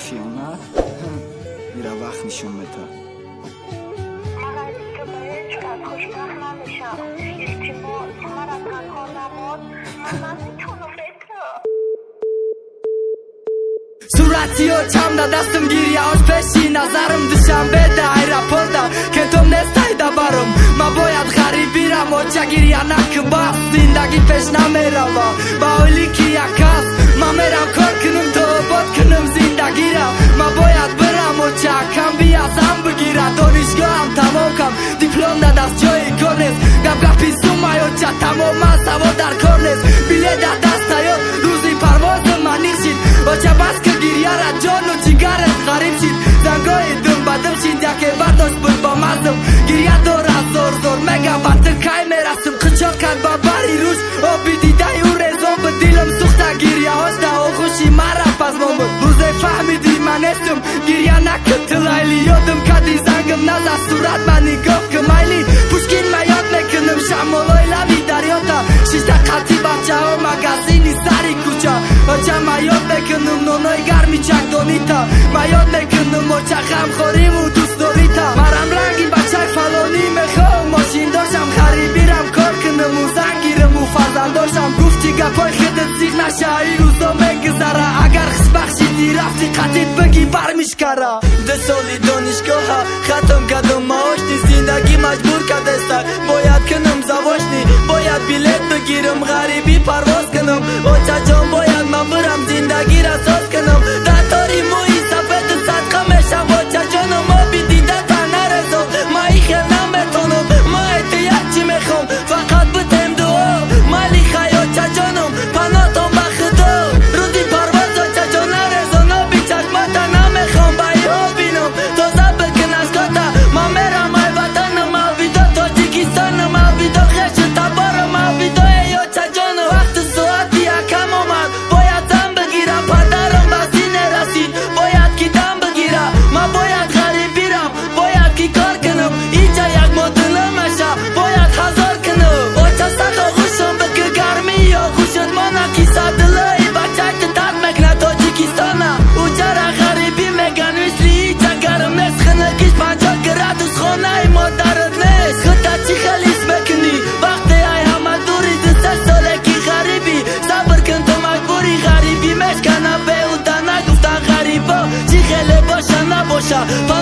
ფიონა მირა ვახნიშომეთა სურათიო ჩამდა დასტმგირია ოშფეში ნაზარım dışan ve de ayrapolda ба оили ки якас ма мерам кор кунам то обод кунам зиндагира ма бояд бирам оча кам биязам бигира донишгоҳам тамом кам. Диплом да даст ҷои кор нест. Гапгапи сумай оча тамоман савод дар кор нест. Билет да даст аёд рӯзи парвози манишид оча баск гирьяра ҷону ҷигарат ғариб шид. Зангои дум ба дум шид яке бардошт буд бо мазум гирья дора зор зор мега ба ту кай мерасим қичоқ кард ба бари рӯш нестум гирья накун ту лайли ёдум кади зангам наза сурат ма нигоҳ ку майли пушкин ма ёд мекунам шамолои лави дарёта. Шишта қатӣ бачаҳо магазини сари кӯча оча ма ёд мекунам нонои гарми чакдонита ма ёд мекунам оча ғамхориму дӯстдорита. Марам рафти қатит бигӣ бармишкара ду соли донишгоҳа хатм кардам маошни зиндагӣ маҷбур кардаста бояд кунам завошни бояд билет бигирам ғарибӣ парвоз кунам очаҷон бояд ман бирам зиндагира соз Vater.